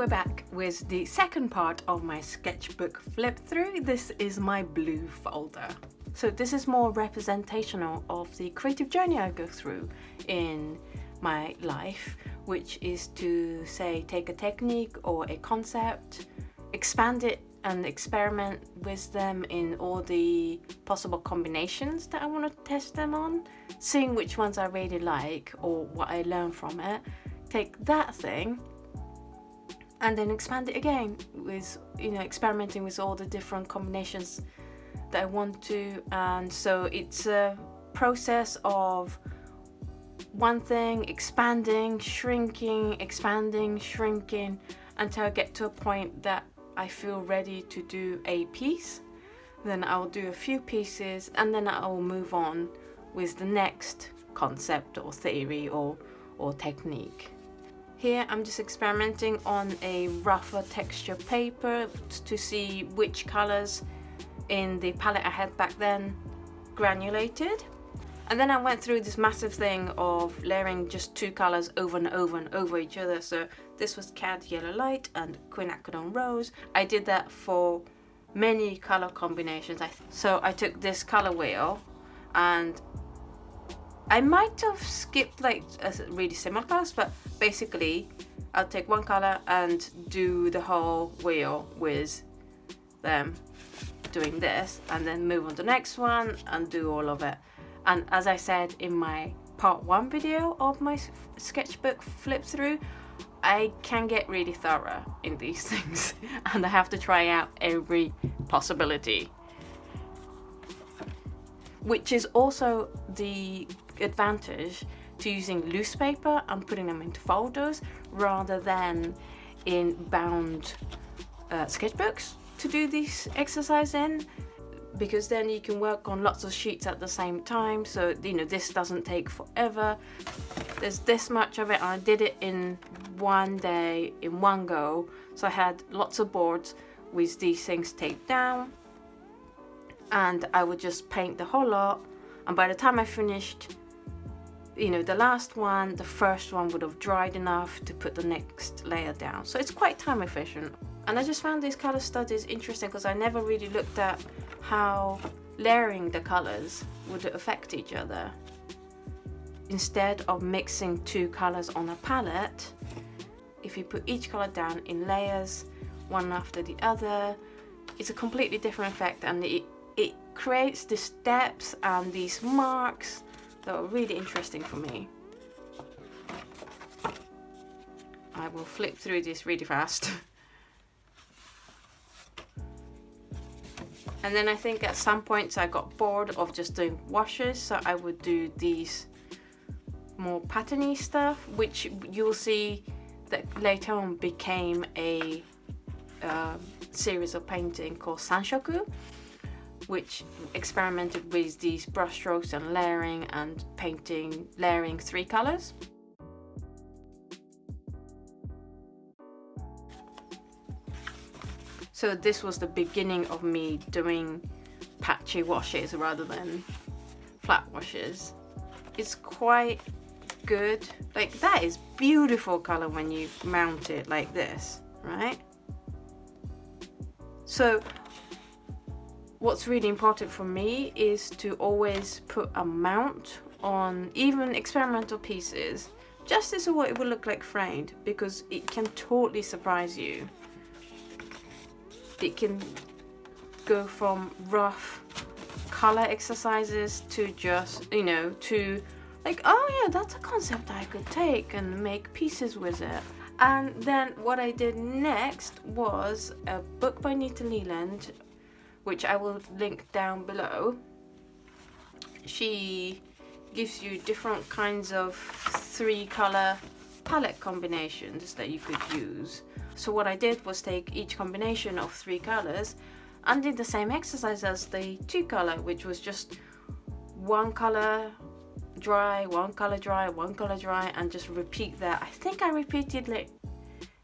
we're back with the second part of my sketchbook flip through. This is my blue folder. So this is more representational of the creative journey I go through in my life, which is to say take a technique or a concept, expand it and experiment with them in all the possible combinations that I want to test them on, seeing which ones I really like or what I learn from it, take that thing and then expand it again with you know experimenting with all the different combinations that I want to. And so it's a process of one thing expanding shrinking expanding shrinking until I get to a point that I feel ready to do a piece. Then I'll do a few pieces and then I'll move on with the next concept or theory or or technique here I'm just experimenting on a rougher texture paper to see which colors in the palette I had back then granulated. And then I went through this massive thing of layering just two colors over and over and over each other. So this was Cad Yellow Light and Quinacridone Rose. I did that for many color combinations. So I took this color wheel and I might have skipped like a really similar class, but basically I'll take one color and do the whole wheel with them doing this and then move on to the next one and do all of it. And as I said in my part one video of my sketchbook flip through, I can get really thorough in these things and I have to try out every possibility. Which is also the advantage to using loose paper and putting them into folders rather than in bound uh, sketchbooks to do this exercise in because then you can work on lots of sheets at the same time. So you know this doesn't take forever. There's this much of it. And I did it in one day in one go. So I had lots of boards with these things taped down and I would just paint the whole lot. And by the time I finished you know the last one the first one would have dried enough to put the next layer down. So it's quite time efficient. And I just found these color studies interesting because I never really looked at how layering the colors would affect each other. Instead of mixing two colors on a palette if you put each color down in layers one after the other it's a completely different effect. And it, it creates the steps and these marks that were really interesting for me. I will flip through this really fast. and then I think at some points I got bored of just doing washes so I would do these more patterny stuff which you'll see that later on became a uh, series of painting called Sanshoku which experimented with these brushstrokes and layering and painting, layering three colors. So this was the beginning of me doing patchy washes rather than flat washes. It's quite good. Like that is beautiful color when you mount it like this, right? So what's really important for me is to always put a mount on even experimental pieces just as what it would look like framed because it can totally surprise you. It can go from rough color exercises to just, you know, to like, oh yeah, that's a concept I could take and make pieces with it. And then what I did next was a book by Nita Leland which I will link down below, she gives you different kinds of three color palette combinations that you could use. So what I did was take each combination of three colors and did the same exercise as the two color, which was just one color dry, one color dry, one color dry, and just repeat that. I think I repeated like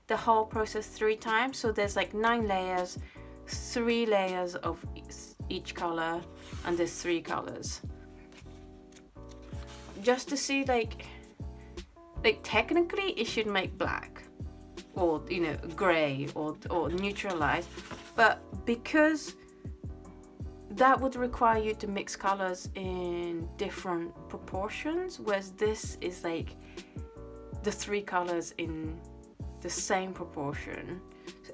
the whole process three times. So there's like nine layers three layers of each color and there's three colors. Just to see like like technically it should make black or you know gray or, or neutralize but because that would require you to mix colors in different proportions whereas this is like the three colors in the same proportion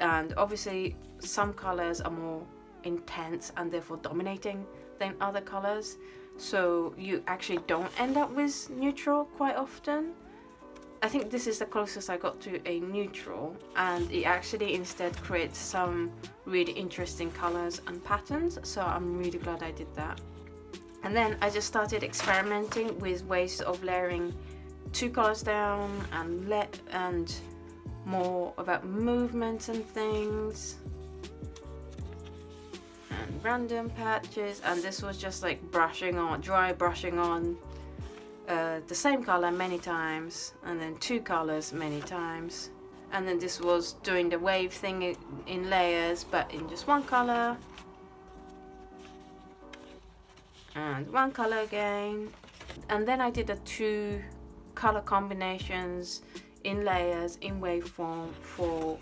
and obviously some colors are more intense and therefore dominating than other colors so you actually don't end up with neutral quite often. I think this is the closest I got to a neutral and it actually instead creates some really interesting colors and patterns. So I'm really glad I did that. And then I just started experimenting with ways of layering two colors down and let and more about movements and things. And random patches. And this was just like brushing on dry brushing on uh, the same color many times and then two colors many times. And then this was doing the wave thing in layers but in just one color. And one color again. And then I did the two color combinations in layers in waveform for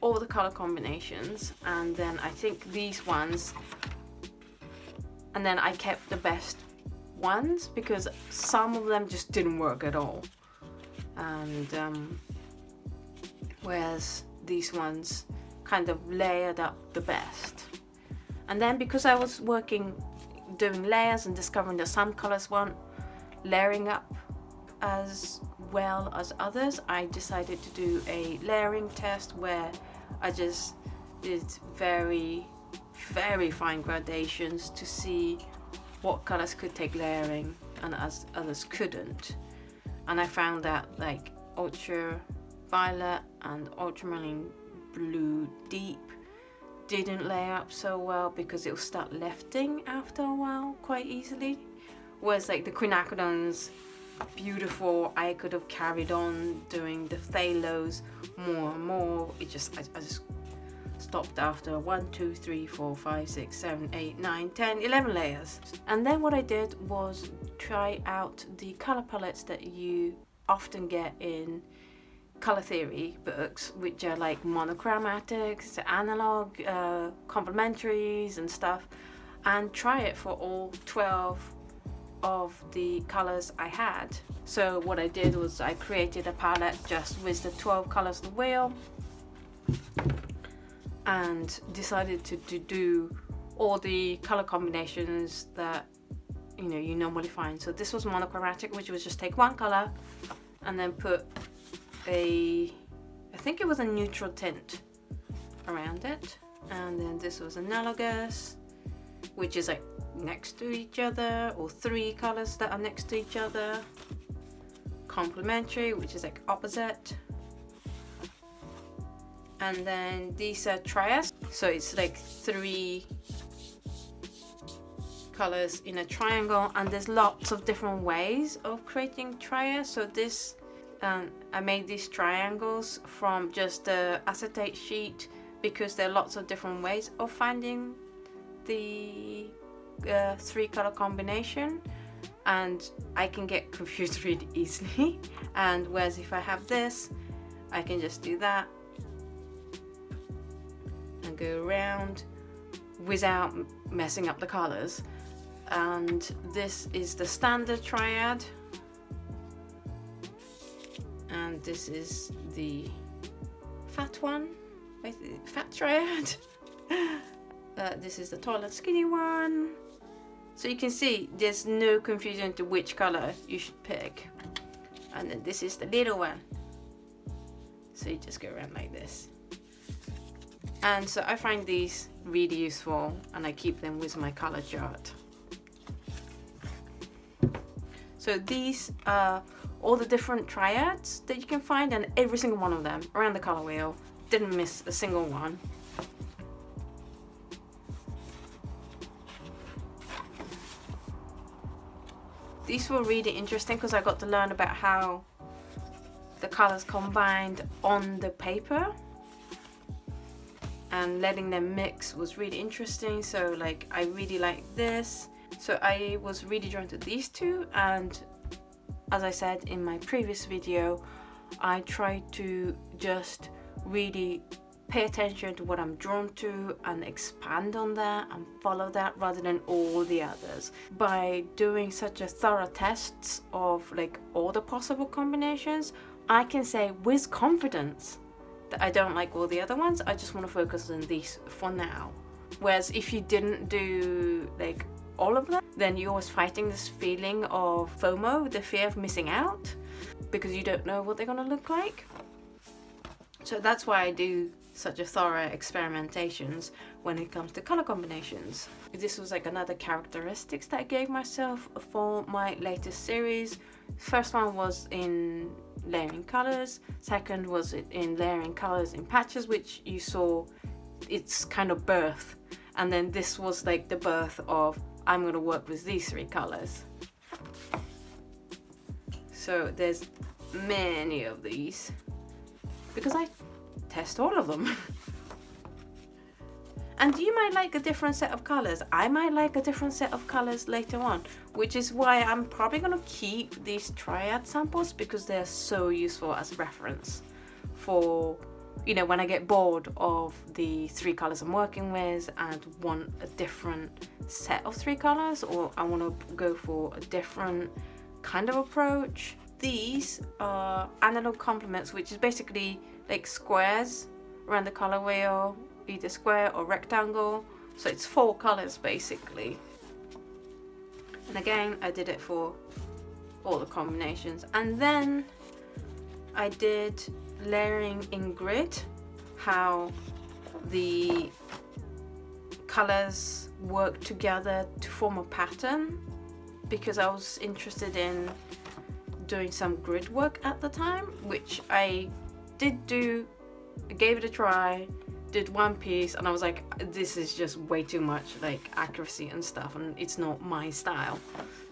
all the color combinations. And then I think these ones and then I kept the best ones because some of them just didn't work at all. And um, whereas these ones kind of layered up the best. And then because I was working doing layers and discovering that some colors weren't layering up as well as others. I decided to do a layering test where I just did very very fine gradations to see what colors could take layering and as others couldn't. And I found that like ultra violet and ultramarine blue deep didn't layer up so well because it will start lifting after a while quite easily. Whereas like the quinacridones beautiful I could have carried on doing the phthalos more and more it just I, I just stopped after 1, 2, 3, 4, 5, 6, 7, 8, 9, 10, 11 layers. And then what I did was try out the color palettes that you often get in color theory books, which are like monochromatics, analog, uh, complementaries and stuff, and try it for all 12 of the colors I had. So what I did was I created a palette just with the 12 colors of the wheel and decided to, to do all the color combinations that you know you normally find so this was monochromatic which was just take one color and then put a I think it was a neutral tint around it and then this was analogous which is like next to each other or three colors that are next to each other. Complementary which is like opposite. And then these are triads so it's like three colors in a triangle and there's lots of different ways of creating triads so this um, I made these triangles from just the acetate sheet because there are lots of different ways of finding the uh, three color combination and I can get confused really easily. And whereas if I have this I can just do that and go around without messing up the colors. And this is the standard triad. And this is the fat one fat triad. Uh, this is the tall and skinny one so you can see there's no confusion to which color you should pick and then this is the little one so you just go around like this and so I find these really useful and I keep them with my color chart. So these are all the different triads that you can find and every single one of them around the color wheel. Didn't miss a single one. These were really interesting because I got to learn about how the colors combined on the paper. And letting them mix was really interesting so like I really like this. So I was really drawn to these two and as I said in my previous video I tried to just really pay attention to what I'm drawn to and expand on that and follow that rather than all the others. By doing such a thorough tests of like all the possible combinations, I can say with confidence that I don't like all the other ones. I just want to focus on these for now. Whereas if you didn't do like all of them, then you're always fighting this feeling of FOMO, the fear of missing out, because you don't know what they're gonna look like. So that's why I do such a thorough experimentations when it comes to color combinations. This was like another characteristics that I gave myself for my latest series. First one was in layering colors, second was in layering colors in patches which you saw its kind of birth and then this was like the birth of I'm going to work with these three colors. So there's many of these because I test all of them. and you might like a different set of colors. I might like a different set of colors later on, which is why I'm probably to keep these triad samples because they're so useful as reference for you know when I get bored of the three colors I'm working with and want a different set of three colors or I want to go for a different kind of approach these are analog complements which is basically like squares around the color wheel either square or rectangle. So it's four colors basically. And again I did it for all the combinations. And then I did layering in grid how the colors work together to form a pattern because I was interested in doing some grid work at the time which I did do I gave it a try did one piece and I was like this is just way too much like accuracy and stuff and it's not my style.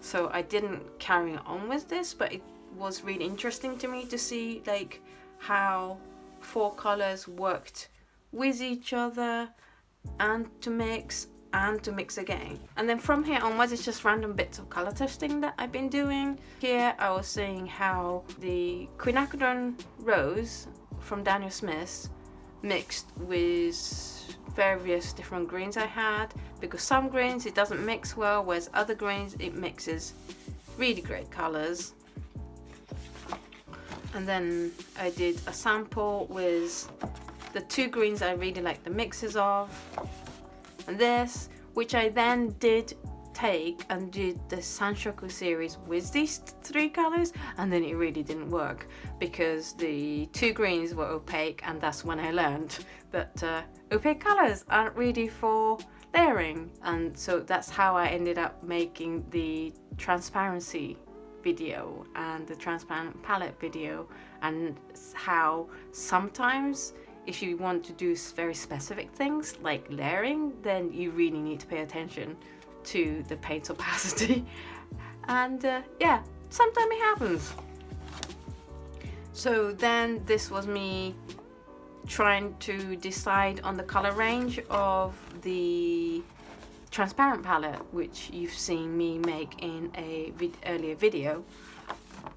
So I didn't carry on with this but it was really interesting to me to see like how four colors worked with each other and to mix and to mix again. And then from here onwards it's just random bits of color testing that I've been doing. Here I was seeing how the quinacridone rose from Daniel Smith mixed with various different greens I had because some greens it doesn't mix well whereas other greens it mixes really great colors. And then I did a sample with the two greens I really like the mixes of this which I then did take and did the Sanshoku series with these three colors and then it really didn't work because the two greens were opaque and that's when I learned that uh, opaque colors aren't really for layering. And so that's how I ended up making the transparency video and the transparent palette video and how sometimes if you want to do very specific things like layering then you really need to pay attention to the paint opacity. And uh, yeah sometimes it happens. So then this was me trying to decide on the color range of the transparent palette which you've seen me make in a vid earlier video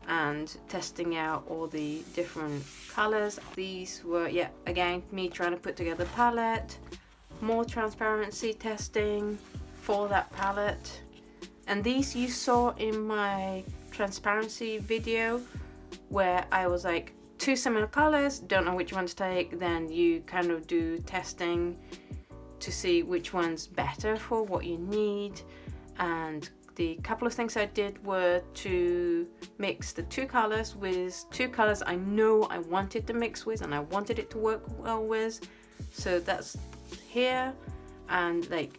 and testing out all the different colors these were yeah again me trying to put together palette more transparency testing for that palette. And these you saw in my transparency video where I was like two similar colors don't know which one to take. Then you kind of do testing to see which one's better for what you need and the couple of things I did were to mix the two colors with two colors I know I wanted to mix with and I wanted it to work well with. So that's here. And like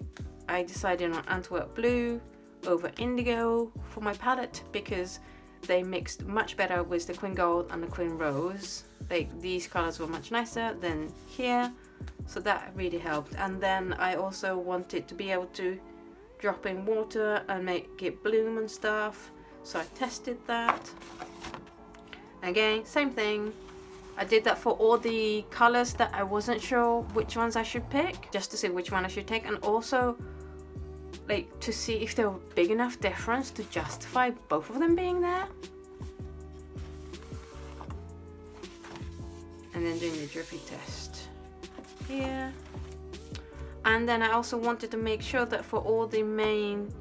I decided on Antwerp blue over indigo for my palette because they mixed much better with the Quin Gold and the Quin Rose. Like these colors were much nicer than here. So that really helped. And then I also wanted to be able to drop in water and make it bloom and stuff. So I tested that. Again same thing. I did that for all the colors that I wasn't sure which ones I should pick just to see which one I should take and also like to see if there were big enough difference to justify both of them being there. And then doing the drippy test here and then I also wanted to make sure that for all the main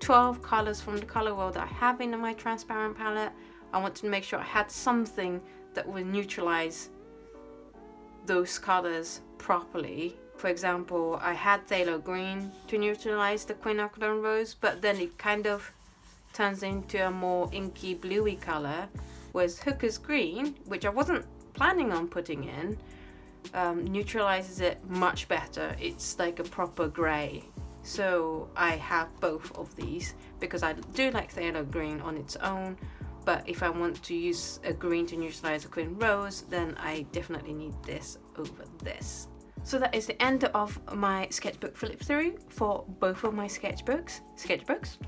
12 colors from the color wheel that I have in my transparent palette I wanted to make sure I had something that would neutralize those colors properly. For example I had Phthalo Green to neutralize the quinacridone rose but then it kind of turns into a more inky bluey color whereas Hooker's Green which I wasn't planning on putting in um, neutralizes it much better. It's like a proper grey. So I have both of these because I do like Phthalo Green on its own but if I want to use a green to neutralize a Quin Rose then I definitely need this over this. So that is the end of my sketchbook flip through for both of my sketchbooks. Sketchbooks.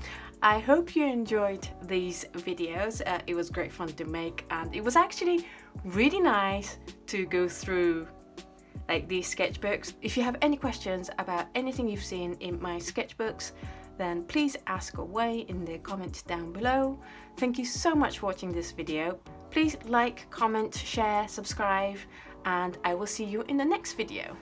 I hope you enjoyed these videos. Uh, it was great fun to make and it was actually really nice to go through like these sketchbooks. If you have any questions about anything you've seen in my sketchbooks, then please ask away in the comments down below. Thank you so much for watching this video. Please like, comment, share, subscribe, and I will see you in the next video.